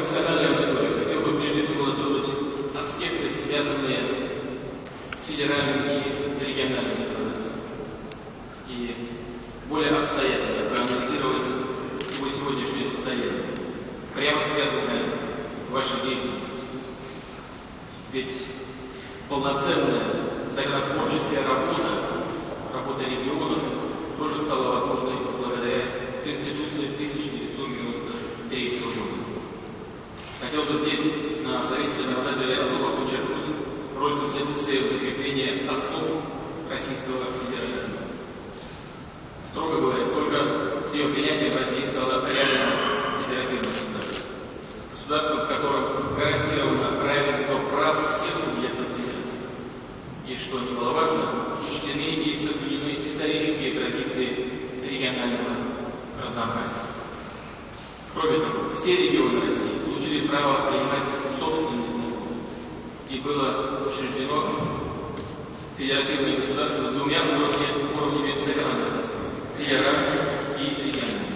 профессиональной аудитории хотел бы прежде всего затронуть аспекты, связанные с федеральным и региональным законодательством. И более обстоятельно проанализировать его сегодняшнее состояние, прямо связанное вашей деятельностью. Ведь полноценная законотворческая работа, работа регионов, тоже стала возможной благодаря Конституции 1993 года. Хотел бы здесь на Совете законодателей особо подчеркнуть роль Конституции в закреплении основ российского федерализма. Строго говоря, только с ее принятием Россия стала реальным федеративным государством. Государством, в котором гарантировано равенство прав всех субъектов федерации. И, что немаловажно, учтены и соблюдены исторические традиции регионального разнообразия. Кроме того, все регионы России получили право принимать собственные законы. И было учреждено федеративное государство с двумя уровнями, уровнями законодательства – федеральным и региональным.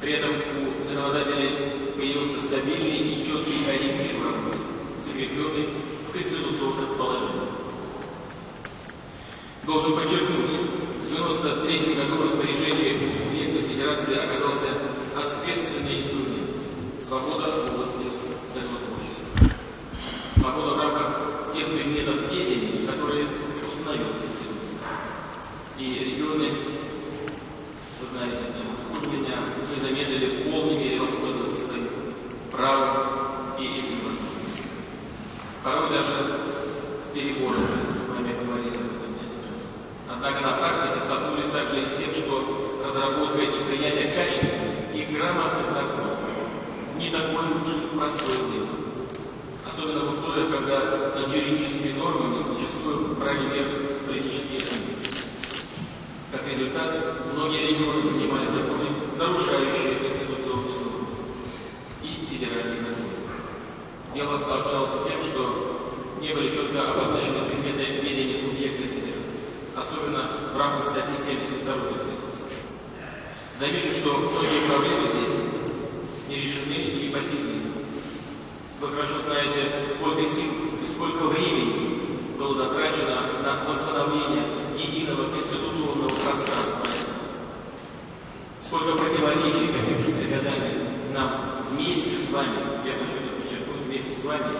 При этом у законодателей появился стабильный и четкий ориентир в работе, закрепленный в конституционных положениях. Должен подчеркнуть, в 1993 году распоряжение субъекта Федерации оказался ответственный инструмент – свобода в области законотворчества. Свобода в рамках тех предметов ведения, которые установила Конституция. И регионы, вы знаете, хуже меня, не замедлили в полной мере воспользоваться своим правом и этими возможностями. Порой даже с перебором, с вами говорили Однако на практике столкнулись также и с тем, что разработка и принятие качественных и грамотных законов не такое уж простое дело. Особенно в условиях, когда над юридическими нормами зачастую брали меры политические амбиции. Как результат, многие регионы принимали законы, нарушающие конституционные нормы и федеральные законы. Дело осложнялось тем, что не были четко обозначены предметы ведения субъекта федерации, особенно в рамках статьи 72 Конституции. Замечу, что многие проблемы здесь не решены и день. Вы хорошо знаете, сколько сил и сколько времени было затрачено на восстановление единого конституционного пространства. Сколько противоречий, копившихся годами, нам вместе с вами, я хочу это подчеркнуть, вместе с вами,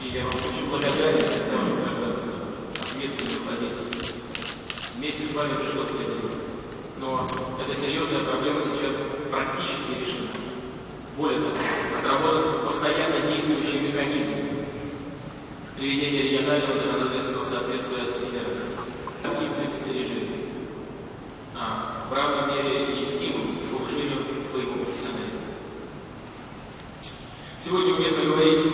и я вам очень благодарен за вашу гражданскую ответственную позицию. Вместе с вами пришло к этому. Но эта серьезная проблема сейчас практически решена. Более того, отработан постоянно действующий механизм приведения регионального законодательства в соответствие с федерацией. И режиме. А, в равной мере и стимул к повышению своего профессионализма. Сегодня уместно говорить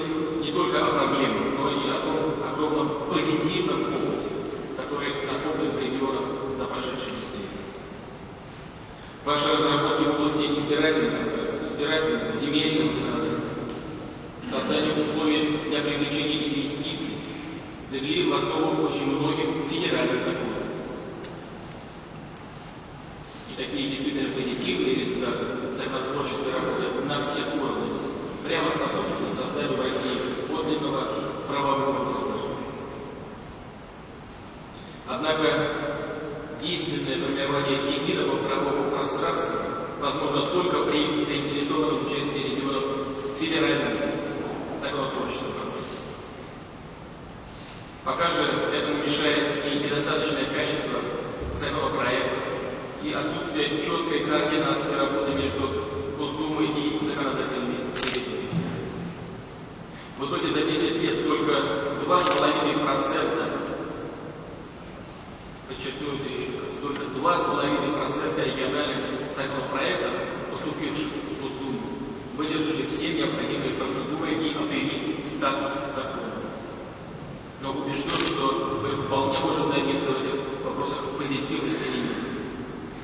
не только о проблемах, но и о том огромном позитивном опыте, который накоплен в регионах за прошедшие десятилетия. Ваши разработки в области избирательного, избирательного земельного законодательства, создание условий для привлечения инвестиций довели в основу очень многих федеральных законов. И такие действительно позитивные результаты законотворческой работы на всех уровнях прямо способствуют созданию в России подлинного правового государства. Однако действенное формирование единого правового пространства возможно только при заинтересованном участии регионов в федеральном законотворческом процессе. Пока же этому мешает и недостаточное качество законопроектов, и отсутствие четкой координации работы между Госдумой и законодательными комитетами. В итоге за 10 лет только 2,5%, подчеркну это еще раз, только 2,5% региональных законопроектов, поступивших в Госдуму, выдержали все необходимые процедуры и обрели статус закона. Но убежден, что мы вполне можем добиться в этих вопросах позитивных перемен.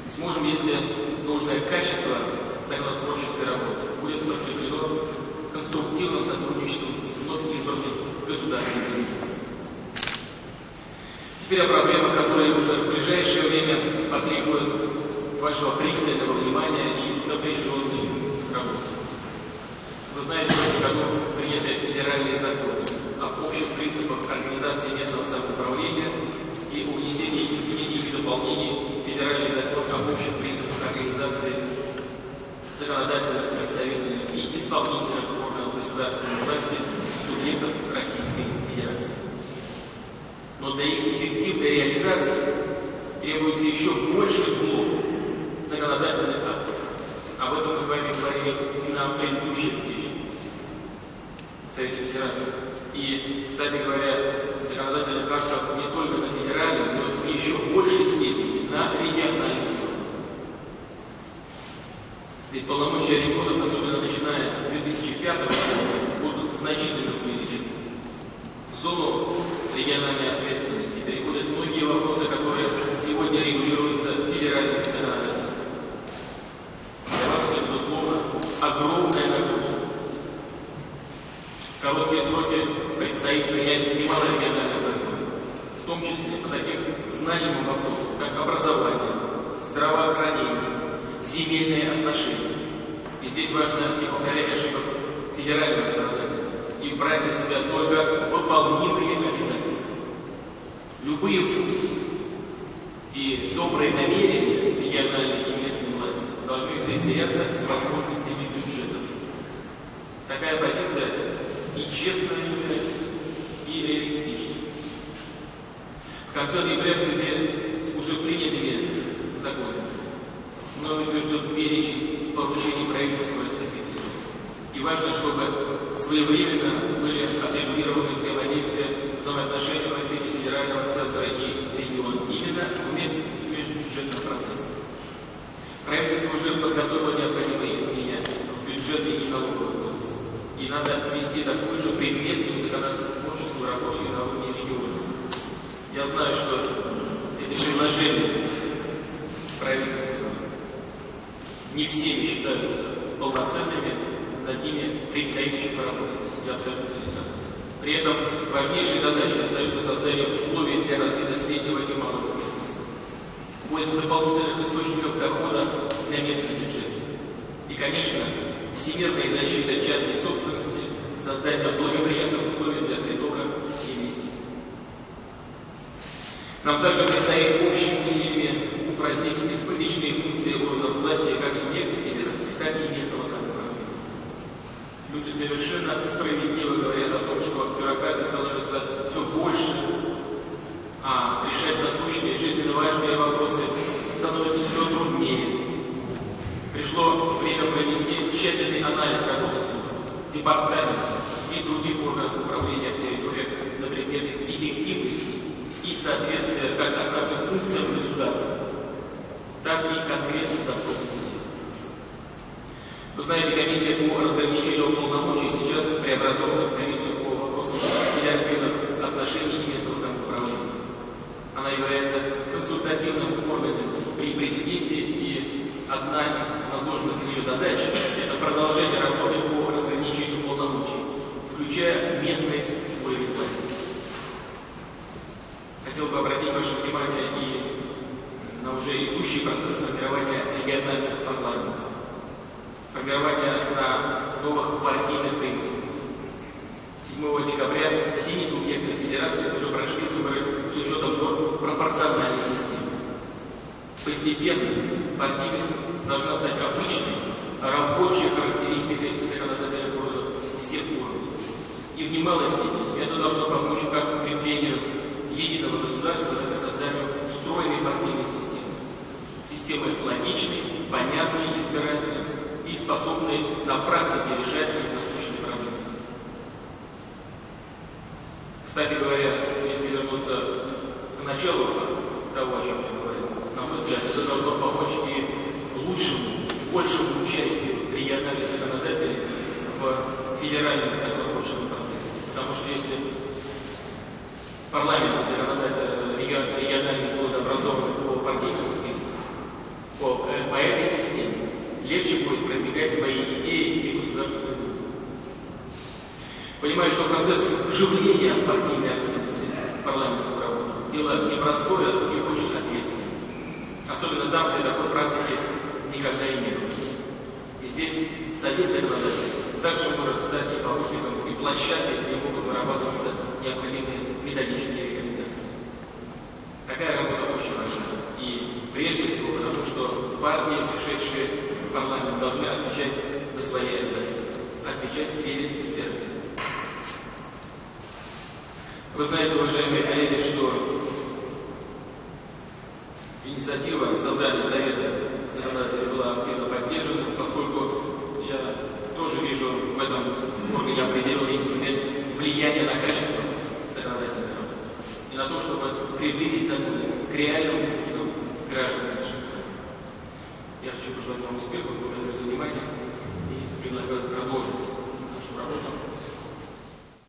Сможем, если должное качество законотворческой работы будет подкреплено конструктивным сотрудничеством с вновь избранным государственными. Теперь о проблемах, ближайшее время потребуют вашего пристального внимания и напряженной работы. Вы знаете, что в году приняты федеральные законы об общих принципах организации местного самоуправления и о внесении изменений и дополнений федеральных законов об общих принципах организации законодательных, представительных и исполнительных органов государственной власти субъектов Российской Федерации. Но для их эффективной реализации требуется еще больше блок законодательных актов. Об этом мы с вами говорили на предыдущей встрече в Совете Федерации. И, кстати говоря, законодательных актов не только на федеральном, но и еще большей степени на региональном. Ведь полномочия регионов, особенно начиная с 2005 года, будут значительно увеличены. В зону региональной ответственности переходят многие вопросы, которые сегодня регулируются федеральным законодательством. Для вас это, безусловно, огромная нагрузка. В короткие сроки предстоит принять немало региональных законов, в том числе по таким значимым вопросам, как образование, здравоохранение, земельные отношения. И здесь важно не повторять ошибок федерального законодательства и брать на себя только выполнимые обязательства. Любые функции и добрые намерения региональной и местной власти должны соизмеряться с возможностями бюджетов. Такая позиция и честная является, и реалистична. В конце ноября в связи с уже принятыми законами мной утвержден перечень поручений правительства Российской. И важно, чтобы своевременно были отрегулированы взаимодействия, взаимоотношения в развитии федерального центра и региона именно в межбюджетном процессе. Правительство уже подготовило необходимые изменения в бюджете и налоговый кодекс. И надо вести такую же предметную законотворческую работу и на уровне регионов. Я знаю, что эти предложения правительства не всеми считаются полноценными, над ними предстоит еще поработать. Я абсолютно согласен. При этом важнейшей задачей остается создание условий для развития среднего и малого бизнеса, поиск дополнительных источников дохода для местных бюджетов. И, конечно, всемирная защита частной собственности, создание благоприятных условий для притока инвестиций. Нам также предстоит общими усилиями упразднить избыточные функции органов власти как субъектов федерации, так и местного самоуправления. Люди совершенно справедливо говорят о том, что бюрократы становятся все больше, а решать насущные жизненно важные вопросы становится все труднее. Пришло время провести тщательный анализ работы служб, департаментов и других органов управления в территориях на предмет их эффективности и соответствия как основным функциям государства, так и конкретным запросам Вы знаете, комиссия по разграничению полномочий сейчас преобразована в комиссию по вопросам федеративных отношений местного самоуправления. Она является консультативным органом при президенте и одна из возложенных на нее задач – это продолжение работы по разграничению полномочий, включая местные уровень власти. Хотел бы обратить ваше внимание и на уже идущий процесс формирования региональных парламентов, формирования на новых партийных принципах. 7 декабря семи субъектах Федерации уже прошли выборы с учетом пропорциональной системы. Постепенно партийность должна стать обычной, рабочей характеристикой законодательных органов всех уровней. И в немалой степени это должно помочь как укреплению единого государства – это создание устроенной партийной системы. Системы логичной, понятной избирательной и способной на практике решать насущные проблемы. Кстати говоря, если вернуться к началу того, о чем я говорил, на мой взгляд, это должно помочь и лучшему, большему участию региональных законодателей в федеральном законотворческом процессе. Потому что если парламент региональный будет образован по партийному списку, по, э, по этой системе легче будет продвигать свои идеи и государственную думу. Понимаю, что процесс вживления партийной активности в парламентскую работу дело непростое и очень ответственное. Особенно там, где такой практики никогда и не было. И здесь совет законодателей также может стать и помощником, и площадкой, где могут вырабатываться необходимые методические рекомендации. Такая работа очень прежде всего потому, что партии, пришедшие в парламент, должны отвечать за свои обязательства, отвечать перед избирателями. Вы знаете, уважаемые коллеги, что инициатива создания Совета законодателей была активно поддержана, поскольку я тоже вижу в этом органе определенный инструмент влияния на качество законодательной работы и на то, чтобы приблизить законы к реальным нуждам граждан страны. Я хочу пожелать вам успехов, благодарю за внимание и предлагаю продолжить нашу работу.